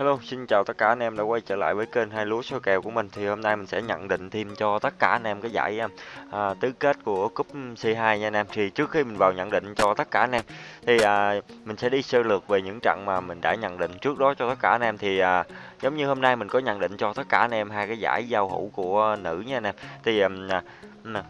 Hello, xin chào tất cả anh em đã quay trở lại với kênh hai lúa số kèo của mình. Thì hôm nay mình sẽ nhận định thêm cho tất cả anh em cái giải à, à tứ kết của cúp C2 nha anh em. Thì trước khi mình vào nhận định cho tất cả anh em thì à, mình sẽ đi sơ lược về những trận mà mình đã nhận định trước đó cho tất cả anh em. Thì à, giống như hôm nay mình có nhận định cho tất cả anh em hai cái giải giao hữu của nữ nha anh em. Thì à, à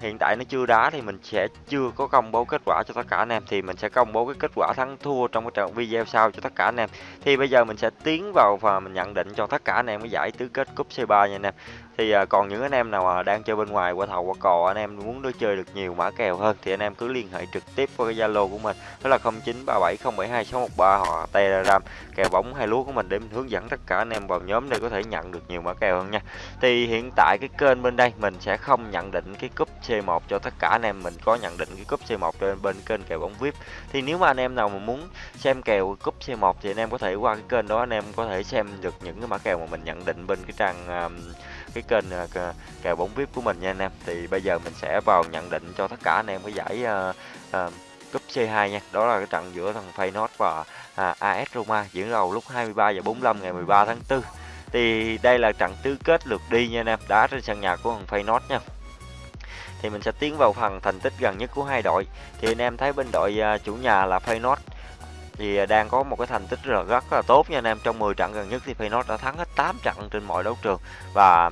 hiện tại nó chưa đá thì mình sẽ chưa có công bố kết quả cho tất cả anh em. Thì mình sẽ công bố cái kết quả thắng thua trong cái trận video sau cho tất cả anh em. Thì bây giờ mình sẽ tiến vào và mình nhận định cho tất cả anh em cái giải tứ kết cúp C3 nha anh em thì à, còn những anh em nào đang chơi bên ngoài qua thầu qua cò anh em muốn đối chơi được nhiều mã kèo hơn thì anh em cứ liên hệ trực tiếp qua cái zalo của mình đó là 0937072613 hoặc telegram kèo bóng hay lúa của mình để mình hướng dẫn tất cả anh em vào nhóm để có thể nhận được nhiều mã kèo hơn nha. Thì hiện tại cái kênh bên đây mình sẽ không nhận định cái cúp C1 cho tất cả anh em mình có nhận định cái cúp C1 trên bên kênh kèo bóng VIP thì nếu mà anh em nào mà muốn xem kèo cúp C1 thì anh em có thể qua cái kênh đó anh em có thể xem được những cái mã kèo mà mình nhận định bên cái trang um, cái kênh à, kèo bóng VIP của mình nha anh em. Thì bây giờ mình sẽ vào nhận định cho tất cả anh em cái giải uh, uh, cúp C2 nha. Đó là cái trận giữa thằng Feyenoord và à, AS Roma diễn ra lúc 23 giờ 45 ngày 13 tháng 4 thì đây là trận tứ kết lượt đi nha anh em đá trên sân nhà của thằng Feyenoord nha. Thì mình sẽ tiến vào phần thành tích gần nhất của hai đội. Thì anh em thấy bên đội uh, chủ nhà là Feyenoord thì à, đang có một cái thành tích rất là rất là tốt nha anh em. Trong 10 trận gần nhất thì Feyenoord đã thắng hết 8 trận trên mọi đấu trường. Và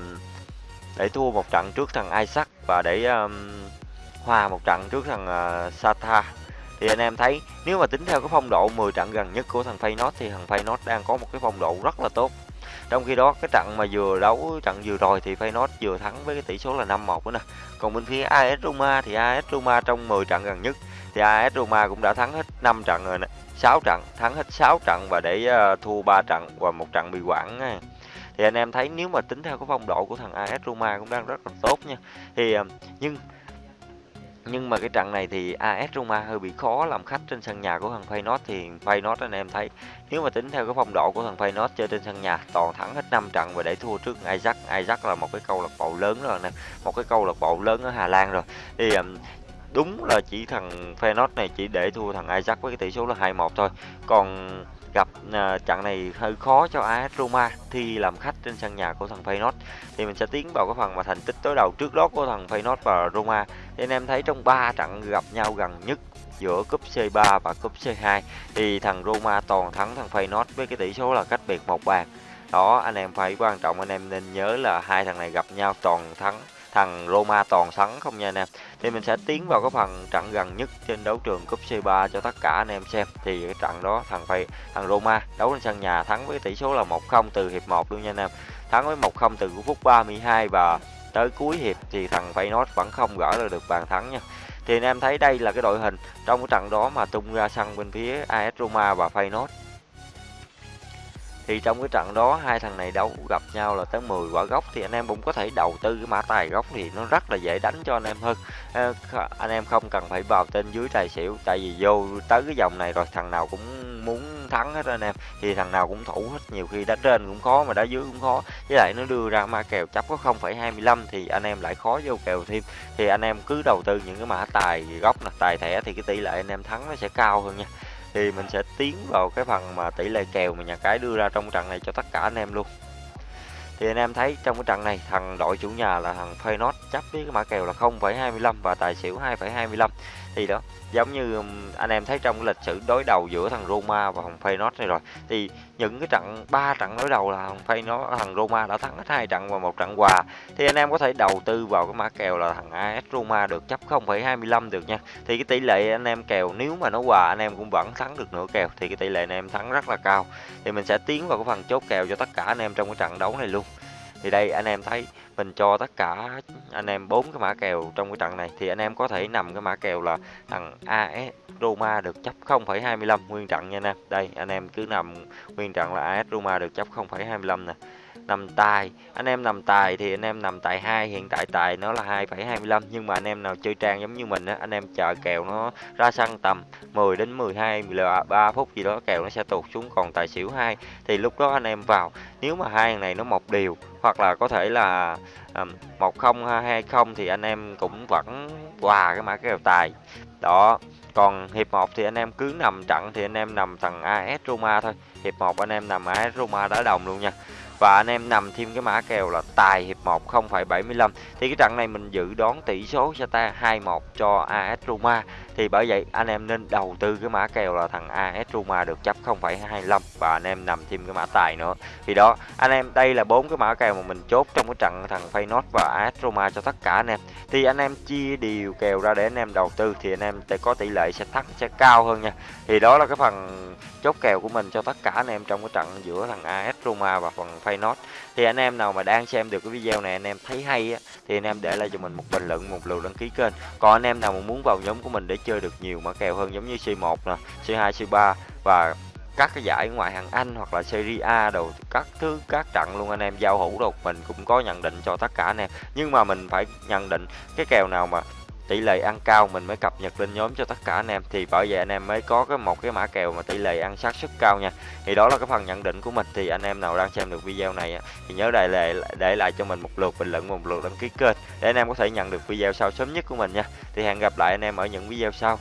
để thua một trận trước thằng Isaac và để um, hòa một trận trước thằng uh, Sata. Thì anh em thấy nếu mà tính theo cái phong độ 10 trận gần nhất của thằng Feyenoord thì thằng Feyenoord đang có một cái phong độ rất là tốt. Trong khi đó cái trận mà vừa đấu trận vừa rồi thì Feyenoord vừa thắng với cái tỷ số là 5-1 nữa nè. Còn bên phía AS Roma thì AS Roma trong 10 trận gần nhất thì AS Roma cũng đã thắng hết 5 trận rồi nè 6 trận thắng hết 6 trận và để uh, thua 3 trận và một trận bị quản thì anh em thấy nếu mà tính theo cái phong độ của thằng AS Roma cũng đang rất là tốt nha. Thì uh, nhưng nhưng mà cái trận này thì AS Roma hơi bị khó làm khách trên sân nhà của thằng Feyenoord. Thì Feyenoord anh em thấy nếu mà tính theo cái phong độ của thằng Feyenoord chơi trên sân nhà toàn thắng hết 5 trận và để thua trước Ajax. Ajax là một cái câu lạc bộ lớn rồi nè một cái câu lạc bộ lớn ở Hà Lan rồi. Thì um, đúng là chỉ thằng Feyenoord này chỉ để thua thằng Ajax với cái tỷ số là 2-1 thôi. Còn gặp uh, trận này hơi khó cho AS Roma thi làm khách trên sân nhà của thằng Feyenoord thì mình sẽ tiến vào cái phần mà thành tích đối đầu trước đó của thằng Feyenoord và Roma. Thì anh em thấy trong 3 trận gặp nhau gần nhất giữa cúp C3 và cúp C2 thì thằng Roma toàn thắng thằng Feyenoord với cái tỷ số là cách biệt một bàn. Đó anh em phải quan trọng anh em nên nhớ là hai thằng này gặp nhau toàn thắng thằng Roma toàn thắng không nha anh em. Thì mình sẽ tiến vào cái phần trận gần nhất trên đấu trường cúp C3 cho tất cả anh em xem. Thì cái trận đó thằng phải, thằng Roma đấu trên sân nhà thắng với tỷ số là 1-0 từ hiệp 1 luôn nha anh em. Thắng với 1-0 từ phút 32 và tới cuối hiệp thì thằng Feyenoord vẫn không gỡ được bàn thắng nha. Thì anh em thấy đây là cái đội hình trong cái trận đó mà tung ra sân bên phía AS Roma và Feyenoord thì trong cái trận đó hai thằng này đấu gặp nhau là tới 10 quả gốc thì anh em cũng có thể đầu tư cái mã tài gốc thì nó rất là dễ đánh cho anh em hơn. Ờ, anh em không cần phải vào tên dưới tài xỉu tại vì vô tới cái dòng này rồi thằng nào cũng muốn thắng hết anh em thì thằng nào cũng thủ hết nhiều khi đá trên cũng khó mà đá dưới cũng khó. Với lại nó đưa ra ma kèo chấp có 0,25 thì anh em lại khó vô kèo thêm. Thì anh em cứ đầu tư những cái mã tài gốc là tài thẻ thì cái tỷ lệ anh em thắng nó sẽ cao hơn nha thì mình sẽ tiến vào cái phần mà tỷ lệ kèo mà nhà cái đưa ra trong trận này cho tất cả anh em luôn. Thì anh em thấy trong cái trận này thằng đội chủ nhà là thằng Feyenoord chấp với cái mã kèo là 0,25 và tài xỉu 2,25 thì đó giống như anh em thấy trong lịch sử đối đầu giữa thằng Roma và thằng Feyenoord này rồi thì những cái trận ba trận đối đầu là thằng Feyenoord thằng Roma đã thắng hết hai trận và một trận hòa. Thì anh em có thể đầu tư vào cái mã kèo là thằng AS Roma được chấp 0,25 được nha. Thì cái tỷ lệ anh em kèo nếu mà nó hòa anh em cũng vẫn thắng được nửa kèo thì cái tỷ lệ anh em thắng rất là cao. Thì mình sẽ tiến vào cái phần chốt kèo cho tất cả anh em trong cái trận đấu này luôn thì đây anh em thấy mình cho tất cả anh em bốn cái mã kèo trong cái trận này. Thì anh em có thể nằm cái mã kèo là thằng AS Roma được chấp 0,25 nguyên trận nha anh em. Đây anh em cứ nằm nguyên trận là AS Roma được chấp 0,25 nè. Nằm tài anh em nằm tài thì anh em nằm tài hai hiện tại tài nó là 2,25 nhưng mà anh em nào chơi trang giống như mình á anh em chờ kèo nó ra sân tầm 10 đến 12 13 phút gì đó kèo nó sẽ tụt xuống còn tài xỉu hai. Thì lúc đó anh em vào nếu mà hai này nó một điều hoặc là có thể là một không không thì anh em cũng vẫn hòa cái mã kèo tài. Đó, còn hiệp 1 thì anh em cứ nằm trận thì anh em nằm thằng AS Roma thôi. Hiệp 1 anh em nằm AS Roma đá đồng luôn nha và anh em nằm thêm cái mã kèo là tài hiệp 1 0,75 thì cái trận này mình dự đoán tỷ số sẽ ta 2-1 cho AS Roma. Thì bởi vậy anh em nên đầu tư cái mã kèo là thằng AS Roma được chấp 0,25 và anh em nằm thêm cái mã tài nữa. Thì đó anh em đây là bốn cái mã kèo mà mình chốt trong cái trận thằng Feyenoord và AS Roma cho tất cả anh em. Thì anh em chia đều kèo ra để anh em đầu tư thì anh em sẽ có tỷ lệ sẽ thắng sẽ cao hơn nha. Thì đó là cái phần chốt kèo của mình cho tất cả anh em trong cái trận giữa thằng AS Roma và phần Feyenoord thì anh em nào mà đang xem được cái video này, anh em thấy hay á, thì anh em để lại cho mình một bình luận, một lượt đăng ký kênh. Còn anh em nào mà muốn vào nhóm của mình để chơi được nhiều mã kèo hơn giống như C1 nè C2 C3 và các cái giải ngoại hạng Anh hoặc là Serie A đồ, các thứ, các trận luôn anh em giao hữu đồ mình cũng có nhận định cho tất cả anh em. Nhưng mà mình phải nhận định cái kèo nào mà tỷ lệ ăn cao mình mới cập nhật lên nhóm cho tất cả anh em. Thì bởi vậy anh em mới có cái một cái mã kèo mà tỷ lệ ăn xác suất cao nha. Thì đó là cái phần nhận định của mình. Thì anh em nào đang xem được video này thì nhớ để lại để lại cho mình một lượt, bình luận một lượt đăng ký kênh để anh em có thể nhận được video sau sớm nhất của mình nha. Thì hẹn gặp lại anh em ở những video sau.